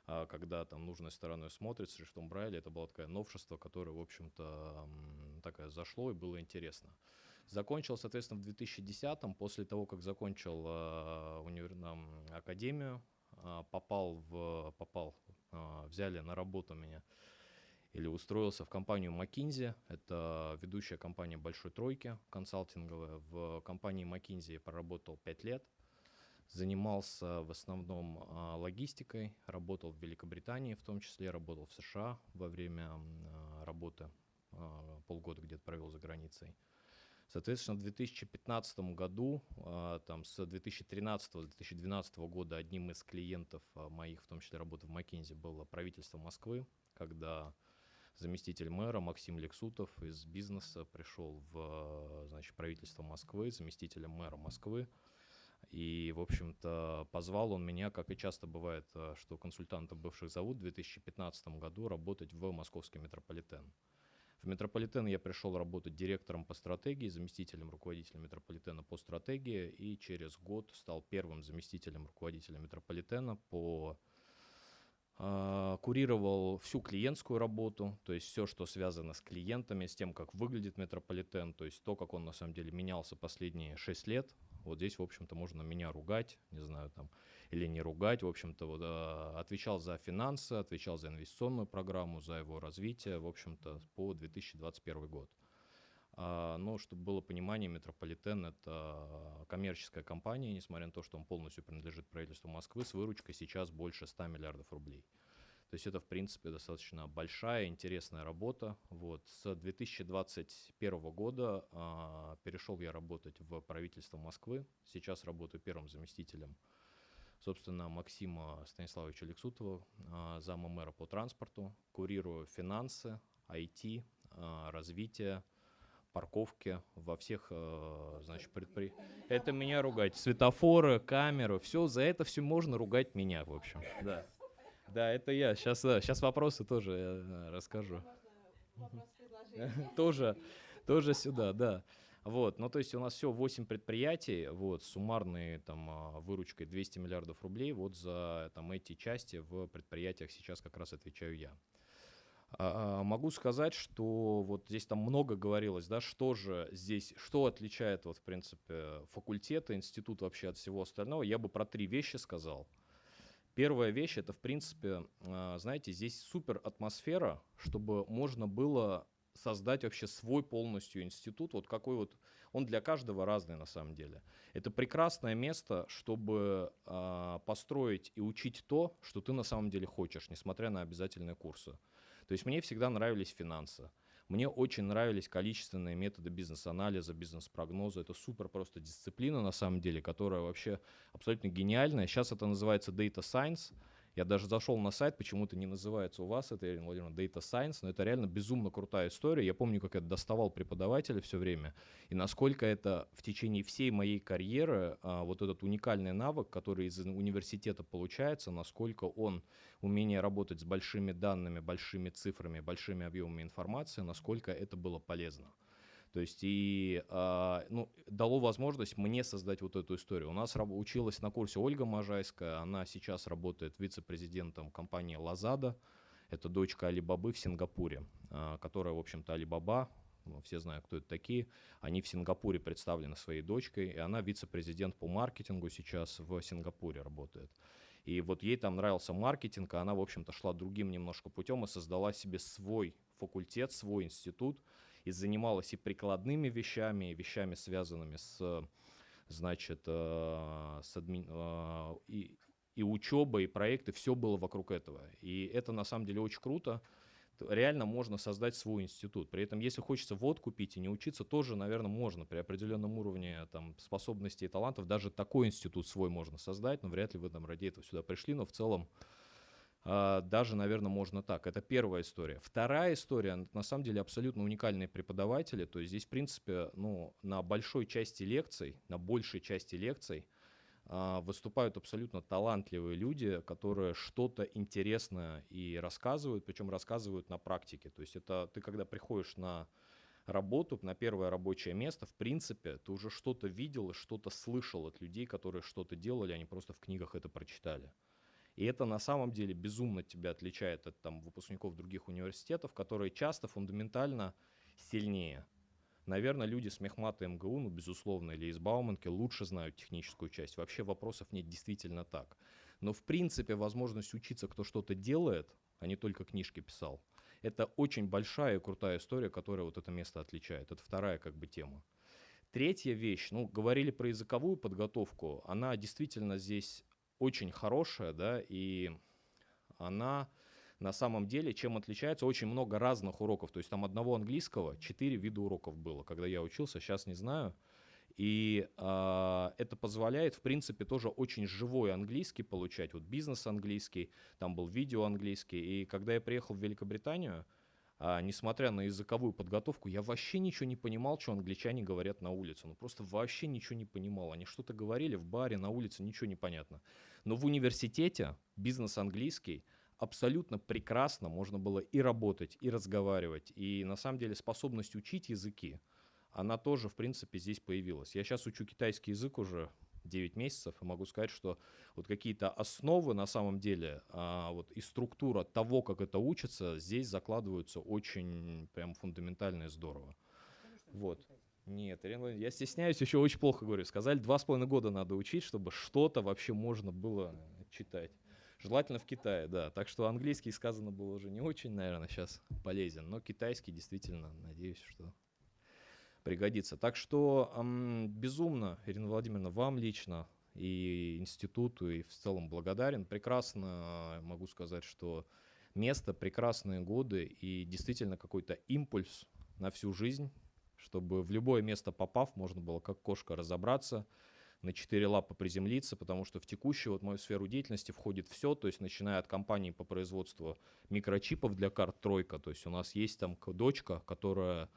а, когда там нужной стороной смотрит с шрифтом Брайля, это было такое новшество, которое, в общем-то, такое зашло и было интересно. Закончил, соответственно, в 2010-м, после того, как закончил э, универ- академию, а, попал в, попал, а, взяли на работу меня или устроился в компанию McKinsey. Это ведущая компания большой тройки консалтинговая. В компании McKinsey я проработал 5 лет. Занимался в основном а, логистикой, работал в Великобритании, в том числе работал в США во время а, работы, а, полгода где-то провел за границей. Соответственно, в 2015 году, там, с 2013-2012 года одним из клиентов моих, в том числе работы в McKinsey, было правительство Москвы, когда заместитель мэра Максим Лексутов из бизнеса пришел в а, значит, правительство Москвы, заместителем мэра Москвы. И, в общем-то, позвал он меня, как и часто бывает, а, что консультантов бывших зовут, в 2015 году работать в московский метрополитен. В метрополитен я пришел работать директором по стратегии, заместителем руководителя метрополитена по стратегии, и через год стал первым заместителем руководителя метрополитена по курировал всю клиентскую работу, то есть все, что связано с клиентами, с тем, как выглядит метрополитен, то есть то, как он на самом деле менялся последние 6 лет. Вот здесь, в общем-то, можно меня ругать, не знаю, там, или не ругать, в общем-то, вот, а, отвечал за финансы, отвечал за инвестиционную программу, за его развитие, в общем-то, по 2021 год. А, Но, чтобы было понимание, Метрополитен – это коммерческая компания, несмотря на то, что он полностью принадлежит правительству Москвы, с выручкой сейчас больше 100 миллиардов рублей. То есть это, в принципе, достаточно большая, интересная работа. Вот. С 2021 года а, перешел я работать в правительство Москвы. Сейчас работаю первым заместителем, собственно, Максима Станиславовича Лексутова, а, зама мэра по транспорту. Курирую финансы, IT, а, развитие, парковки во всех, э, значит, предпри... Это меня ругать. Светофоры, камеры, все, за это все можно ругать меня, в общем. Да. Да, это я. Сейчас, сейчас вопросы тоже э, расскажу. Тоже, тоже сюда, да. Вот, ну то есть у нас все 8 предприятий, вот, суммарной там выручкой 200 миллиардов рублей, вот за там эти части в предприятиях сейчас как раз отвечаю я. А, а, могу сказать, что вот здесь там много говорилось, да, что же здесь, что отличает вот в принципе факультеты, институт вообще от всего остального. Я бы про три вещи сказал. Первая вещь это в принципе, а, знаете, здесь супер атмосфера, чтобы можно было создать вообще свой полностью институт, вот какой вот, он для каждого разный на самом деле. Это прекрасное место, чтобы построить и учить то, что ты на самом деле хочешь, несмотря на обязательные курсы. То есть мне всегда нравились финансы. Мне очень нравились количественные методы бизнес-анализа, бизнес-прогноза. Это супер просто дисциплина на самом деле, которая вообще абсолютно гениальная. Сейчас это называется Data Science – я даже зашел на сайт, почему-то не называется у вас это, Ирина Владимировна, Data Science, но это реально безумно крутая история. Я помню, как я доставал преподавателя все время, и насколько это в течение всей моей карьеры, а, вот этот уникальный навык, который из университета получается, насколько он, умение работать с большими данными, большими цифрами, большими объемами информации, насколько это было полезно. То есть и э, ну, дало возможность мне создать вот эту историю. У нас училась на курсе Ольга Можайская, она сейчас работает вице-президентом компании Лазада. Это дочка Алибабы в Сингапуре, э, которая, в общем-то, Алибаба, ну, все знают, кто это такие. Они в Сингапуре представлены своей дочкой, и она вице-президент по маркетингу сейчас в Сингапуре работает. И вот ей там нравился маркетинг, а она, в общем-то, шла другим немножко путем и создала себе свой факультет, свой институт, и занималась и прикладными вещами, и вещами, связанными с, значит, э, с адми... Э, и, и учеба, и проекты, все было вокруг этого. И это на самом деле очень круто. Реально можно создать свой институт. При этом, если хочется водку пить и не учиться, тоже, наверное, можно при определенном уровне там, способностей и талантов. Даже такой институт свой можно создать, но вряд ли вы там ради этого сюда пришли. Но в целом даже, наверное, можно так. Это первая история. Вторая история, на самом деле, абсолютно уникальные преподаватели. То есть здесь, в принципе, ну, на большой части лекций, на большей части лекций а, выступают абсолютно талантливые люди, которые что-то интересное и рассказывают, причем рассказывают на практике. То есть это ты, когда приходишь на работу, на первое рабочее место, в принципе, ты уже что-то видел что-то слышал от людей, которые что-то делали, они просто в книгах это прочитали. И это на самом деле безумно тебя отличает от там, выпускников других университетов, которые часто фундаментально сильнее. Наверное, люди с Мехмата МГУ, ну, безусловно, или из Бауманки лучше знают техническую часть. Вообще вопросов нет действительно так. Но, в принципе, возможность учиться, кто что-то делает, а не только книжки писал, это очень большая и крутая история, которая вот это место отличает. Это вторая как бы тема. Третья вещь, ну, говорили про языковую подготовку, она действительно здесь очень хорошая, да, и она на самом деле, чем отличается, очень много разных уроков. То есть там одного английского, четыре вида уроков было, когда я учился, сейчас не знаю. И э, это позволяет, в принципе, тоже очень живой английский получать. Вот бизнес английский, там был видео английский. И когда я приехал в Великобританию, а, несмотря на языковую подготовку, я вообще ничего не понимал, что англичане говорят на улице. Ну просто вообще ничего не понимал. Они что-то говорили в баре, на улице, ничего не понятно. Но в университете бизнес английский абсолютно прекрасно можно было и работать, и разговаривать. И на самом деле способность учить языки, она тоже, в принципе, здесь появилась. Я сейчас учу китайский язык уже 9 месяцев, и могу сказать, что вот какие-то основы на самом деле, а, вот и структура того, как это учится, здесь закладываются очень прям фундаментально и здорово. Вот. Нет, я стесняюсь, еще очень плохо говорю. Сказали, два с половиной года надо учить, чтобы что-то вообще можно было читать. Желательно в Китае, да. Так что английский сказано было уже не очень, наверное, сейчас полезен. Но китайский действительно, надеюсь, что пригодится. Так что безумно, Ирина Владимировна, вам лично и институту, и в целом благодарен. Прекрасно могу сказать, что место, прекрасные годы и действительно какой-то импульс на всю жизнь, чтобы в любое место попав, можно было как кошка разобраться, на четыре лапы приземлиться, потому что в текущую вот мою сферу деятельности входит все, то есть начиная от компании по производству микрочипов для карт «Тройка», то есть у нас есть там дочка, которая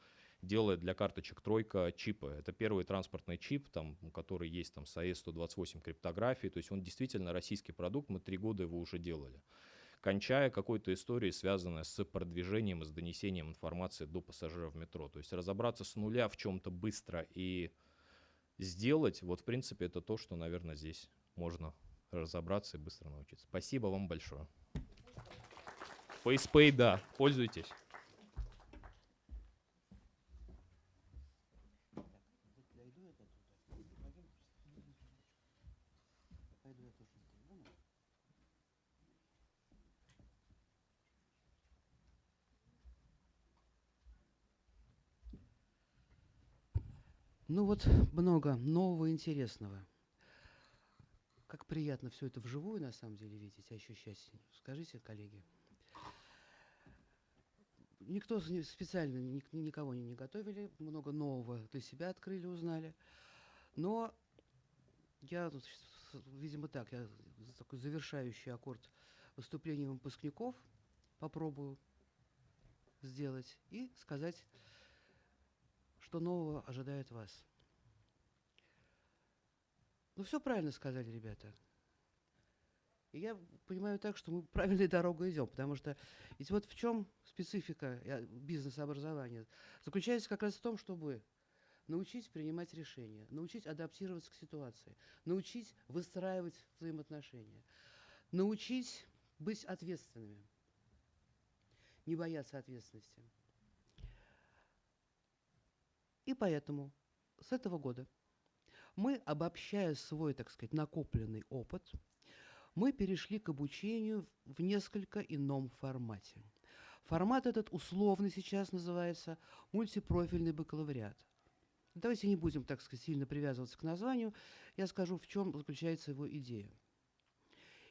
делает для карточек тройка чипы. Это первый транспортный чип, там, который есть там с AES-128 криптографией, то есть он действительно российский продукт, мы три года его уже делали. кончая какой-то историей, связанной с продвижением и с донесением информации до пассажиров метро. То есть разобраться с нуля в чем-то быстро и сделать, вот в принципе это то, что, наверное, здесь можно разобраться и быстро научиться. Спасибо вам большое. FacePay, да, пользуйтесь. Дойду я до туда. Пойдем. Пойду я тоже. Ну, Ну вот много нового интересного. Как приятно все это вживую на самом деле видеть, ощущать. Скажите, коллеги. Никто специально ник- никого не, готовили, много нового для себя открыли, узнали. Но я, видимо, так, я такой завершающий аккорд выступления выпускников попробую сделать и сказать, что нового ожидает вас. Ну, все правильно сказали ребята. И я понимаю так, что мы правильной дорогой идем, потому что ведь вот в чем специфика э, бизнес-образования? Заключается как раз в том, чтобы научить принимать решения, научить адаптироваться к ситуации, научить выстраивать взаимоотношения, научить быть ответственными, не бояться ответственности. И поэтому с этого года мы, обобщая свой, так сказать, накопленный опыт, мы перешли к обучению в несколько ином формате. Формат этот условно сейчас называется мультипрофильный бакалавриат. Давайте не будем, так сказать, сильно привязываться к названию. Я скажу, в чем заключается его идея.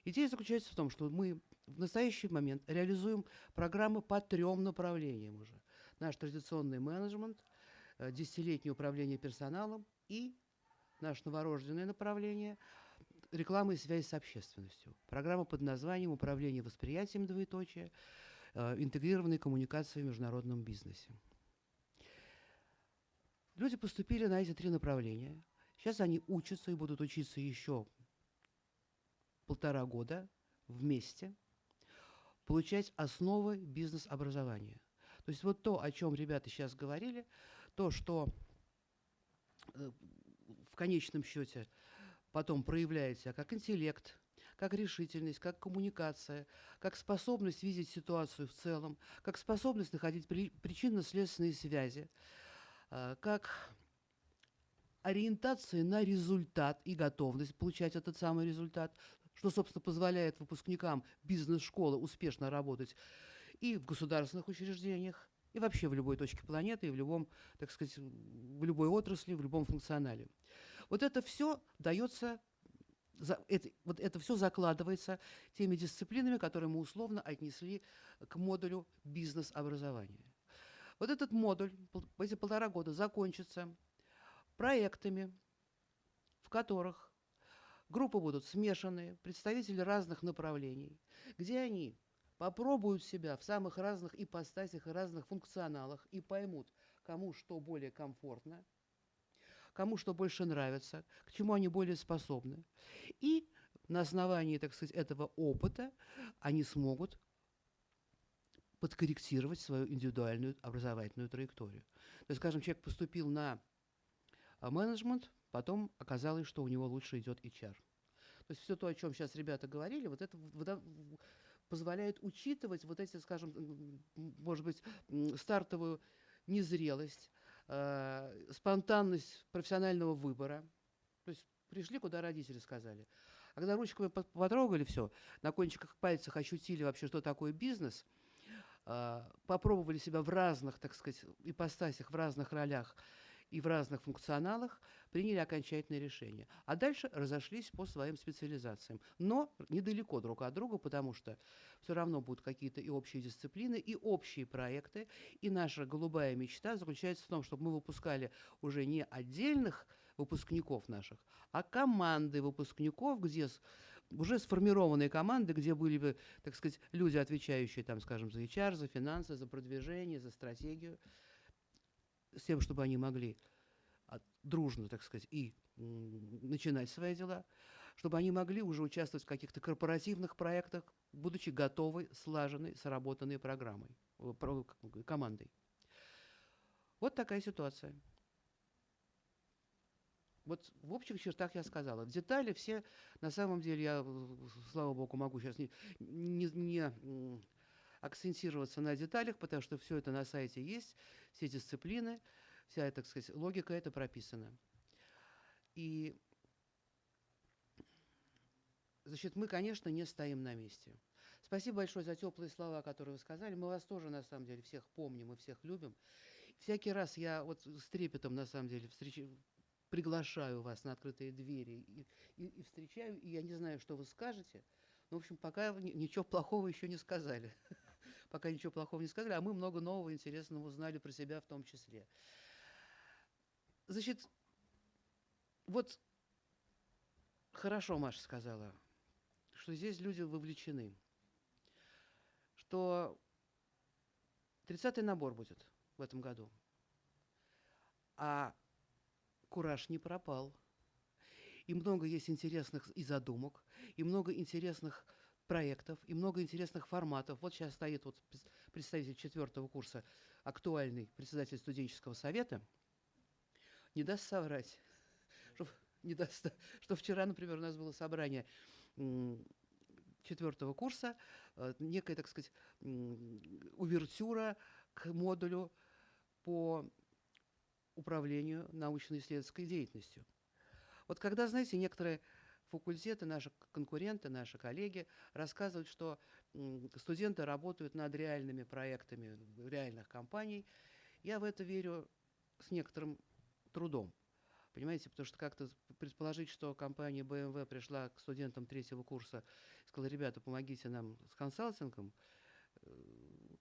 Идея заключается в том, что мы в настоящий момент реализуем программы по трем направлениям уже. Наш традиционный менеджмент, десятилетнее управление персоналом и наше новорожденное направление – реклама и связь с общественностью. Программа под названием «Управление восприятием двоеточие. э, Интегрированные коммуникации в международном бизнесе». Люди поступили на эти три направления. Сейчас они учатся и будут учиться еще полтора года вместе, получать основы бизнес-образования. То есть вот то, о чем ребята сейчас говорили, то, что э, в конечном счете потом проявляет себя как интеллект, как решительность, как коммуникация, как способность видеть ситуацию в целом, как способность находить при- причинно-следственные связи, э, как ориентация на результат и готовность получать этот самый результат, что, собственно, позволяет выпускникам бизнес-школы успешно работать и в государственных учреждениях, и вообще в любой точке планеты, и в любом, так сказать, в любой отрасли, в любом функционале. Вот это все дается, это, вот это все закладывается теми дисциплинами, которые мы условно отнесли к модулю бизнес-образования. Вот этот модуль, эти полтора года закончится проектами, в которых группы будут смешанные, представители разных направлений, где они попробуют себя в самых разных ипостасях и разных функционалах и поймут, кому что более комфортно, кому что больше нравится, к чему они более способны. И на основании, так сказать, этого опыта они смогут подкорректировать свою индивидуальную образовательную траекторию. То есть, скажем, человек поступил на а, менеджмент, потом оказалось, что у него лучше идет HR. То есть все то, о чем сейчас ребята говорили, вот это позволяет учитывать вот эти, скажем, может быть, стартовую незрелость, э, спонтанность профессионального выбора. То есть пришли, куда родители сказали. А когда ручками по- потрогали все, на кончиках пальцев ощутили вообще, что такое бизнес, э, попробовали себя в разных, так сказать, ипостасях, в разных ролях и в разных функционалах, приняли окончательное решение. А дальше разошлись по своим специализациям. Но недалеко друг от друга, потому что все равно будут какие-то и общие дисциплины, и общие проекты. И наша голубая мечта заключается в том, чтобы мы выпускали уже не отдельных выпускников наших, а команды выпускников, где уже сформированные команды, где были бы, так сказать, люди, отвечающие, там, скажем, за HR, за финансы, за продвижение, за стратегию, с тем, чтобы они могли от- дружно, так сказать, и начинать свои дела. чтобы они могли уже участвовать в каких-то корпоративных проектах, будучи готовы, слаженной, сработанной программой, э, командой. Вот такая ситуация. Вот в общих чертах я сказала. В детали все, на самом деле, я, слава богу, могу сейчас не, не, не, акцентироваться на деталях, потому что все это на сайте есть, все дисциплины, вся, так сказать, логика это прописана. И, значит, мы, конечно, не стоим на месте. Спасибо большое за теплые слова, которые вы сказали. Мы вас тоже, на самом деле, всех помним и всех любим. Всякий раз я вот с трепетом, на самом деле, встречу, приглашаю вас на открытые двери и, и, и встречаю, и я не знаю, что вы скажете. Но, в общем, пока ничего плохого еще не сказали. Пока ничего плохого не сказали, а мы много нового интересного узнали про себя в том числе. Значит, вот хорошо Маша сказала, что здесь люди вовлечены, что 30-й набор будет в этом году. А кураж не пропал. И много есть интересных и задумок, и много интересных проектов, и много интересных форматов. Вот сейчас стоит вот представитель четвертого курса, актуальный председатель студенческого совета, не даст соврать, что, не даст, что вчера, например, у нас было собрание четвертого курса, э, некая, так сказать, увертюра к модулю по управлению научно-исследовательской деятельностью. Вот когда, знаете, некоторые факультеты, наши конкуренты, наши коллеги рассказывают, что студенты работают над реальными проектами реальных компаний, я в это верю с некоторым трудом. Понимаете, потому что как-то предположить, что компания BMW пришла к студентам третьего курса и сказала, ребята, помогите нам с консалтингом, э,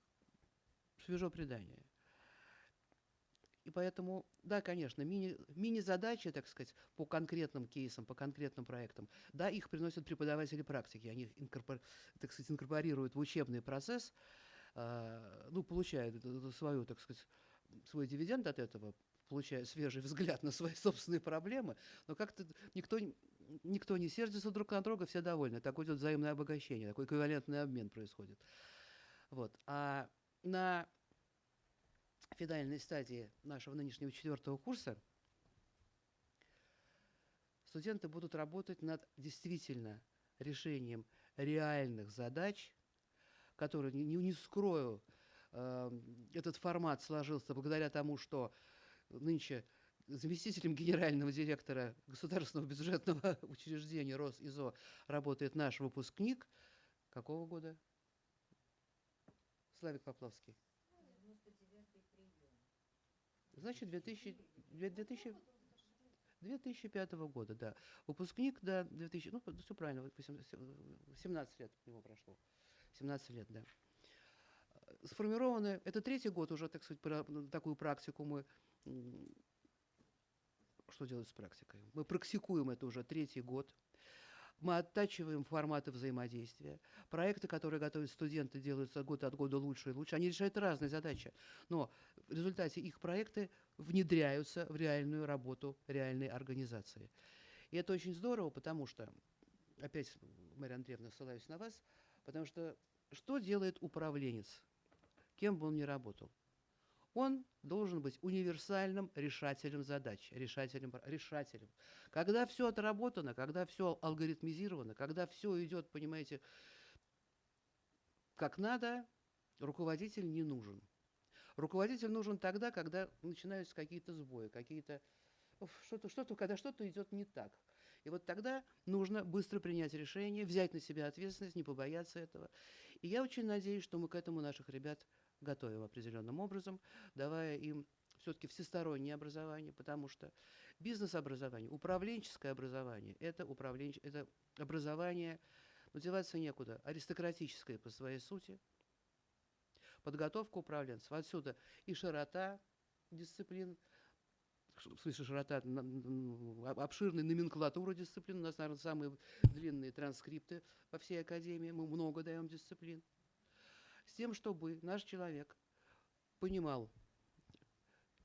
свежо предание. И поэтому, да, конечно, мини, мини-задачи, так сказать, по конкретным кейсам, по конкретным проектам, да, их приносят преподаватели практики, они инкорпор- так сказать, инкорпорируют в учебный процесс, а, ну, получают свою, так сказать, свой дивиденд от этого, получая свежий взгляд на свои собственные проблемы, но как-то никто, никто не сердится друг на друга, все довольны. Такое идет взаимное обогащение, такой эквивалентный обмен происходит. Вот. А на финальной стадии нашего нынешнего четвертого курса студенты будут работать над действительно решением реальных задач, которые, не, не скрою, э, этот формат сложился благодаря тому, что нынче заместителем генерального директора государственного бюджетного учреждения РосИЗО работает наш выпускник. Какого года? Славик Поплавский. Значит, 2000, 2000, 2005 года, да. Выпускник, да, 2000, ну, все правильно, 17 лет у него прошло. 17 лет, да. Сформированы, это третий год уже, так сказать, про- такую практику мы что делать с практикой? Мы практикуем это уже третий год. Мы оттачиваем форматы взаимодействия. Проекты, которые готовят студенты, делаются год от года лучше и лучше. Они решают разные задачи. Но в результате их проекты внедряются в реальную работу реальной организации. И это очень здорово, потому что, опять, Марья Андреевна, ссылаюсь на вас, потому что что делает управленец, кем бы он ни работал? Он должен быть универсальным решателем задач, решателем, решателем. Когда все отработано, когда все алгоритмизировано, когда все идет, понимаете, как надо, руководитель не нужен. Руководитель нужен тогда, когда начинаются какие-то сбои, какие-то что-то, что-то, когда что-то идет не так. И вот тогда нужно быстро принять решение, взять на себя ответственность, не побояться этого. И я очень надеюсь, что мы к этому наших ребят готовим определенным образом, давая им все-таки всестороннее образование, потому что бизнес-образование, управленческое образование – это, управленч... это образование, деваться некуда, аристократическое по своей сути, подготовка управленцев. Отсюда и широта дисциплин, в смысле широта, обширная номенклатура дисциплин. У нас, наверное, самые длинные транскрипты во всей академии. Мы много даем дисциплин. С тем, чтобы наш человек понимал,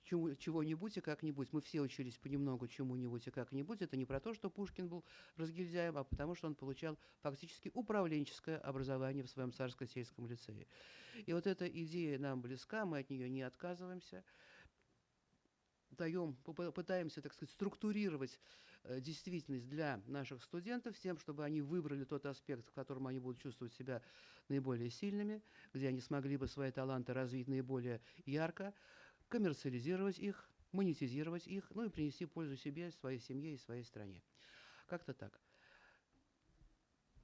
чего-нибудь и как-нибудь. Мы все учились понемногу чему-нибудь и как-нибудь. Это не про то, что Пушкин был разгильдяем, а потому что он получал фактически управленческое образование в своем царско-сельском лицее. И вот эта идея нам близка, мы от нее не отказываемся. Даем, пытаемся, так сказать, структурировать действительность для наших студентов с тем, чтобы они выбрали тот аспект, в котором они будут чувствовать себя наиболее сильными, где они смогли бы свои таланты развить наиболее ярко, коммерциализировать их, монетизировать их, ну и принести пользу себе, своей семье и своей стране. Как-то так.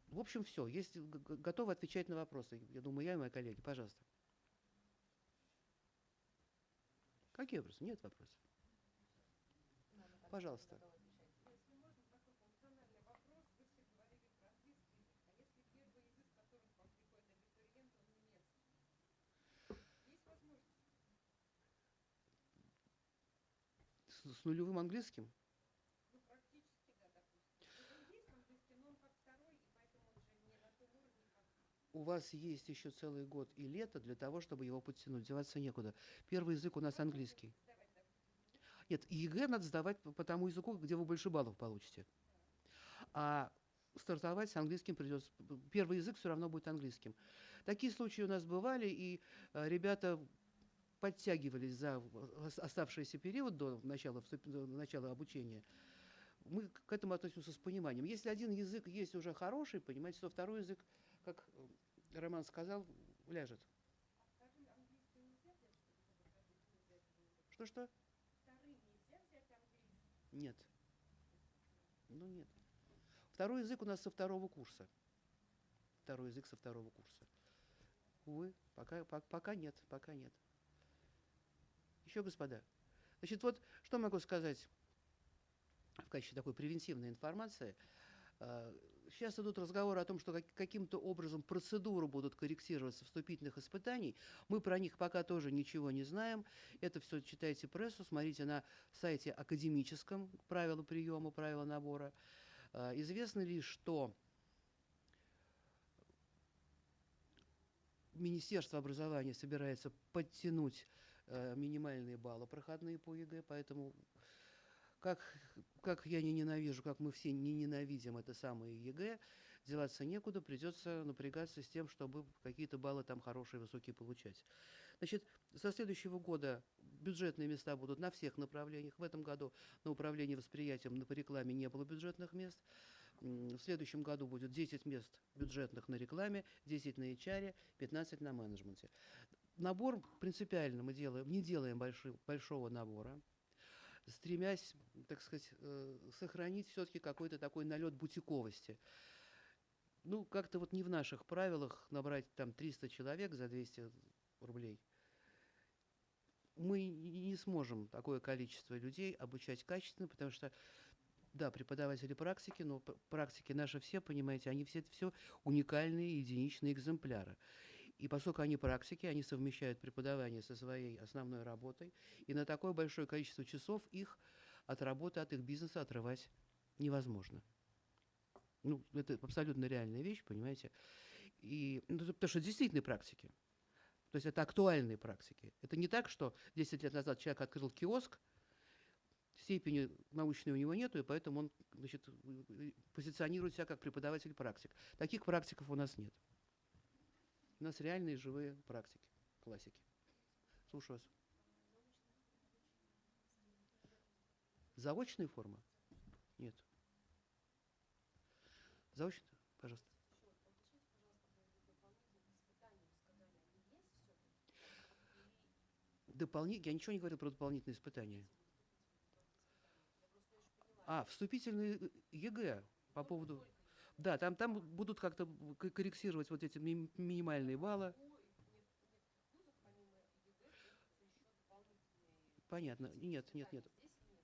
В общем, все. Есть готовы отвечать на вопросы. Я думаю, я и мои коллеги. Пожалуйста. Какие вопросы? Нет вопросов. Пожалуйста. С, с нулевым английским? У вас есть еще целый год и лето для того, чтобы его подтянуть. Деваться некуда. Первый язык у нас английский. Нет, ЕГЭ надо сдавать по по тому языку, где вы больше баллов получите. А стартовать с английским придется. Первый язык все равно будет английским. Такие случаи у нас бывали, и э, ребята подтягивались за ос- оставшийся период до начала, до начала обучения. Мы к этому относимся с пониманием. Если один язык есть уже хороший, понимаете, то второй язык, как э, Роман сказал, ляжет. Что-что? Нет. Ну нет. Второй язык у нас со второго курса. Второй язык со второго курса. Увы, пока, по- пока нет, пока нет. Еще, господа. Значит, вот что могу сказать в качестве такой превентивной информации. А, Сейчас идут разговоры о том, что как- каким-то образом процедуры будут корректироваться вступительных испытаний. Мы про них пока тоже ничего не знаем. Это все читайте прессу, смотрите на сайте академическом правила приема, правила набора. А, Известно ли, что Министерство образования собирается подтянуть минимальные баллы проходные по ЕГЭ, поэтому как, как я не ненавижу, как мы все не ненавидим это самое ЕГЭ, деваться некуда, придется напрягаться с тем, чтобы какие-то баллы там хорошие, высокие получать. Значит, со следующего года бюджетные места будут на всех направлениях. В этом году на управлении восприятием на рекламе не было бюджетных мест. В следующем году будет 10 мест бюджетных на рекламе, 10 на HR, 15 на менеджменте. Набор принципиально мы делаем, не делаем больши- большого набора, стремясь, так сказать, э, сохранить все-таки какой-то такой налет бутиковости. Ну, как-то вот не в наших правилах набрать там 300 человек за 200 рублей. Мы не сможем такое количество людей обучать качественно, потому что, да, преподаватели практики, но практики наши все, понимаете, они все, все уникальные единичные экземпляры. И поскольку они практики, они совмещают преподавание со своей основной работой, и на такое большое количество часов их от работы, от их бизнеса отрывать невозможно. Ну, это абсолютно реальная вещь, понимаете. И, ну, потому что действительно практики. То есть это актуальные практики. Это не так, что 10 лет назад человек открыл киоск, степени научной у него нету, и поэтому он значит, позиционирует себя как преподаватель-практик. Таких практиков у нас нет. У нас реальные живые практики, классики. Слушаю вас. Заочная форма? Нет. Заочная? Пожалуйста. Дополни... Я ничего не говорил про дополнительные испытания. А, вступительные э, ЕГЭ по поводу... Да, там, там будут как-то корректировать вот эти ми- минимальные баллы. Понятно. Нет, нет, нет.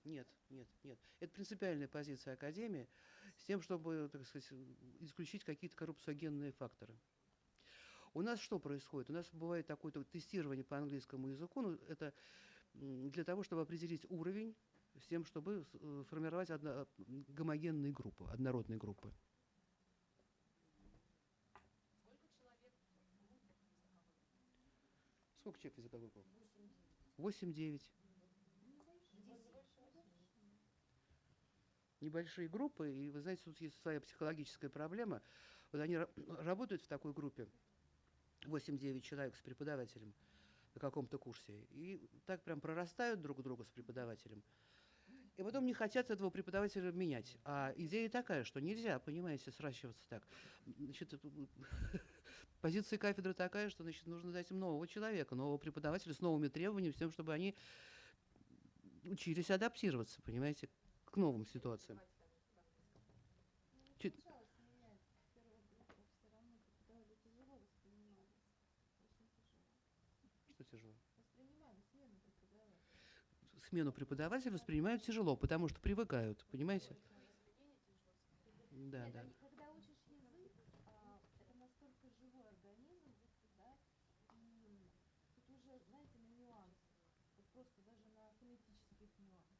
Нет, нет, нет. Это принципиальная позиция Академии с тем, чтобы, так сказать, исключить какие-то коррупциогенные факторы. У нас что происходит? У нас бывает такое то тестирование по английскому языку. Ну, это для того, чтобы определить уровень, с тем, чтобы э, формировать одно- гомогенные группы, однородные группы. Сколько человек из этого выпало? 8-9. Небольшие группы, и вы знаете, тут есть своя психологическая проблема. Вот они работают в такой группе, 8-9 человек с преподавателем на каком-то курсе, и так прям прорастают друг друга с преподавателем. И потом не хотят этого преподавателя менять. А идея такая, что нельзя, понимаете, сращиваться так. Значит, позиция кафедры такая, что значит, нужно дать им нового человека, нового преподавателя с новыми требованиями, с тем, чтобы они учились адаптироваться, понимаете, к новым ситуациям. Чуть- Что тяжело? Смену преподавателя воспринимают тяжело, потому что привыкают, понимаете? Да, да. Когда учишь язык, а, это настолько живой организм, да, и тут уже, знаете, на нюансы, вот просто даже на фонетических нюансах.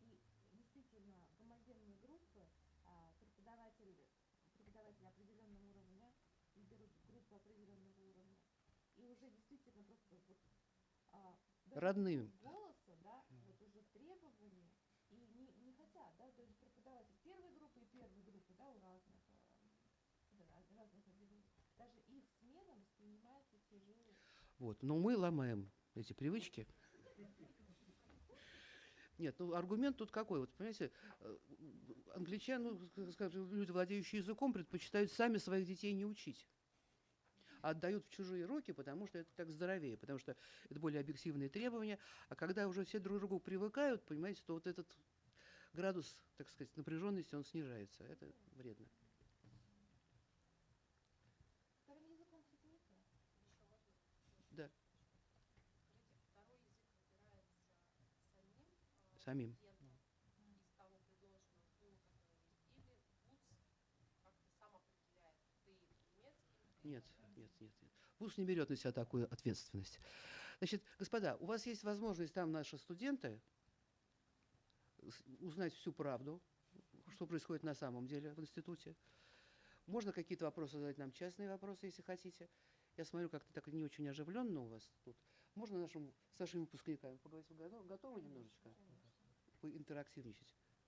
И действительно, гомогенные группы, а, преподаватель, преподаватели определенного уровня, и берут группу определенного уровня, и уже действительно просто вот а, Родным. голоса, да, вот уже требования, и не, не хотят, да, то есть преподаватель первой группы и первой группы, да, у разных, э, да, разных даже их смена воспринимается тяжело. Вот. Но мы ломаем эти привычки. Нет, ну аргумент тут какой? Вот, понимаете, э, англичане, ну, ск- скажем, люди, владеющие языком, предпочитают сами своих детей не учить. А отдают в чужие руки, потому что это так здоровее, потому что это более объективные требования. А когда уже все друг к другу привыкают, понимаете, то вот этот градус, так сказать, напряженности, он снижается. Это вредно. Да. Самим. Нет, нет, нет. ВУЗ не берет на себя такую ответственность. Значит, господа, у вас есть возможность там наши студенты узнать всю правду, что происходит на самом деле в институте. Можно какие-то вопросы задать нам, частные вопросы, если хотите. Я смотрю, как-то так не очень оживленно у вас тут. Можно нашим, с нашими выпускниками поговорить? Вы готовы, немножечко? Вы интерактивничать.